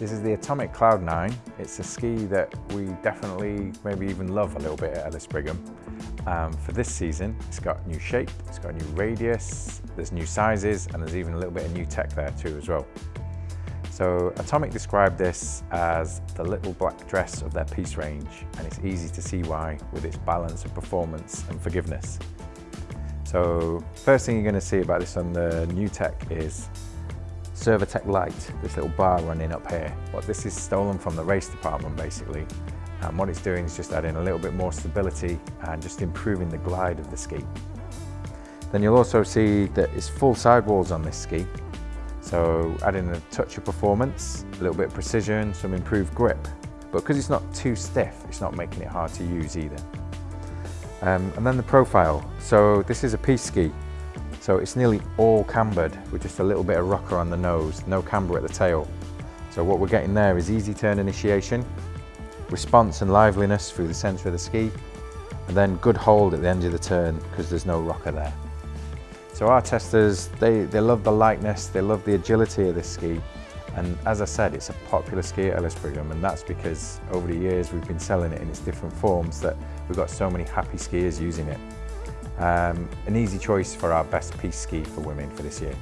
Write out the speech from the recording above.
This is the Atomic Cloud 9. It's a ski that we definitely maybe even love a little bit at Ellis Brigham. Um, for this season, it's got new shape, it's got a new radius, there's new sizes, and there's even a little bit of new tech there too as well. So Atomic described this as the little black dress of their piste range, and it's easy to see why with its balance of performance and forgiveness. So first thing you're going to see about this on the new tech is Servotec light, this little bar running up here. What this is stolen from the race department basically. And what it's doing is just adding a little bit more stability and just improving the glide of the ski. Then you'll also see that it's full sidewalls on this ski. So adding a touch of performance, a little bit of precision, some improved grip. But because it's not too stiff, it's not making it hard to use either. Um, and then the profile. So this is a piste ski. So it's nearly all cambered with just a little bit of rocker on the nose, no camber at the tail. So what we're getting there is easy turn initiation, response and liveliness through the centre of the ski, and then good hold at the end of the turn because there's no rocker there. So our testers, they, they love the lightness, they love the agility of this ski. And as I said, it's a popular ski at Ellis Brigham and that's because over the years we've been selling it in its different forms that we've got so many happy skiers using it. Um, an easy choice for our best piste ski for women for this year.